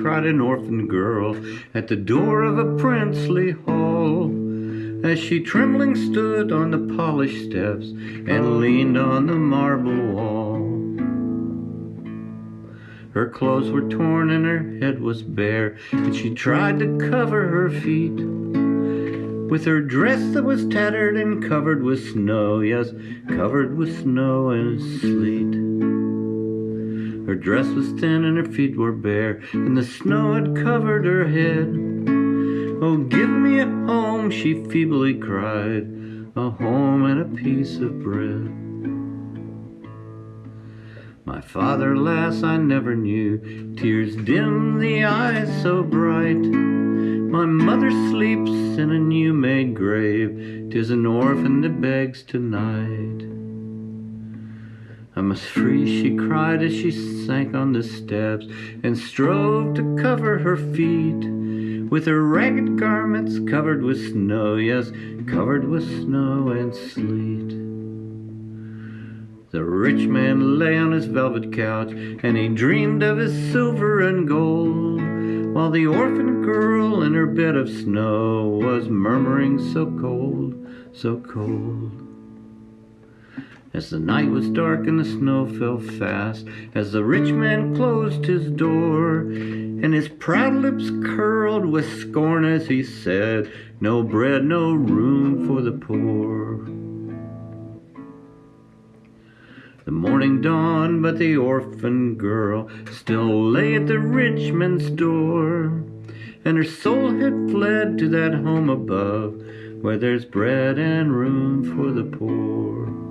cried an orphan girl at the door of a princely hall. As she trembling stood on the polished steps and leaned on the marble wall. Her clothes were torn and her head was bare, and she tried to cover her feet with her dress that was tattered and covered with snow, yes, covered with snow and sleet. Her dress was thin and her feet were bare, and the snow had covered her head. Oh, give me a home, she feebly cried, a home and a piece of bread. My father, lass, I never knew, tears dim the eyes so bright. My mother sleeps in a new made grave, tis an orphan that begs tonight. I must free, she cried as she sank on the steps and strove to cover her feet with her ragged garments covered with snow, yes, covered with snow and sleet. The rich man lay on his velvet couch, and he dreamed of his silver and gold, while the orphan girl in her bed of snow was murmuring so cold, so cold. As the night was dark and the snow fell fast, as the rich man closed his door, and his proud lips curled with scorn as he said, No bread, no room for the poor. The morning dawned, but the orphan girl still lay at the rich man's door, and her soul had fled to that home above, where there's bread and room for the poor.